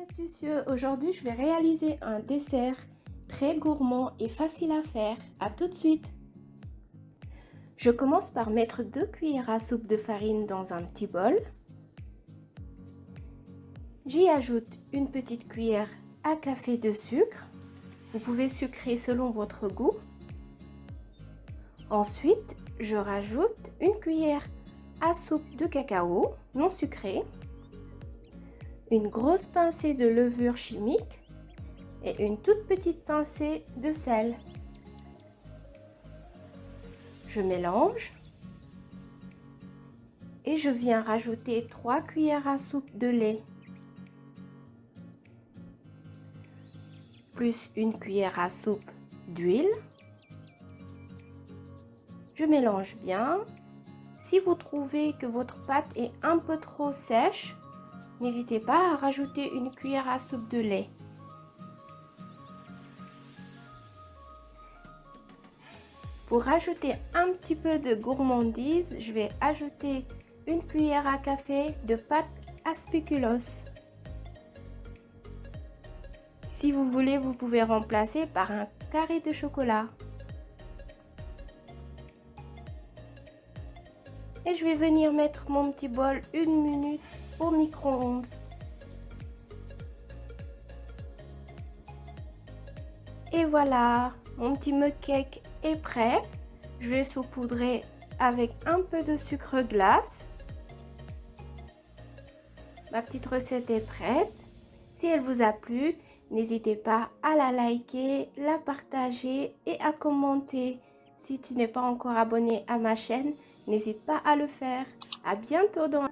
astucieux, aujourd'hui je vais réaliser un dessert très gourmand et facile à faire. A tout de suite Je commence par mettre 2 cuillères à soupe de farine dans un petit bol. J'y ajoute une petite cuillère à café de sucre. Vous pouvez sucrer selon votre goût. Ensuite, je rajoute une cuillère à soupe de cacao non sucré une grosse pincée de levure chimique et une toute petite pincée de sel. Je mélange et je viens rajouter 3 cuillères à soupe de lait plus une cuillère à soupe d'huile. Je mélange bien. Si vous trouvez que votre pâte est un peu trop sèche, N'hésitez pas à rajouter une cuillère à soupe de lait. Pour rajouter un petit peu de gourmandise, je vais ajouter une cuillère à café de pâte à spéculoos. Si vous voulez, vous pouvez remplacer par un carré de chocolat. Et je vais venir mettre mon petit bol une minute micro-ondes. Et voilà, mon petit mug cake est prêt. Je vais saupoudrer avec un peu de sucre glace. Ma petite recette est prête. Si elle vous a plu, n'hésitez pas à la liker, la partager et à commenter. Si tu n'es pas encore abonné à ma chaîne, n'hésite pas à le faire. À bientôt dans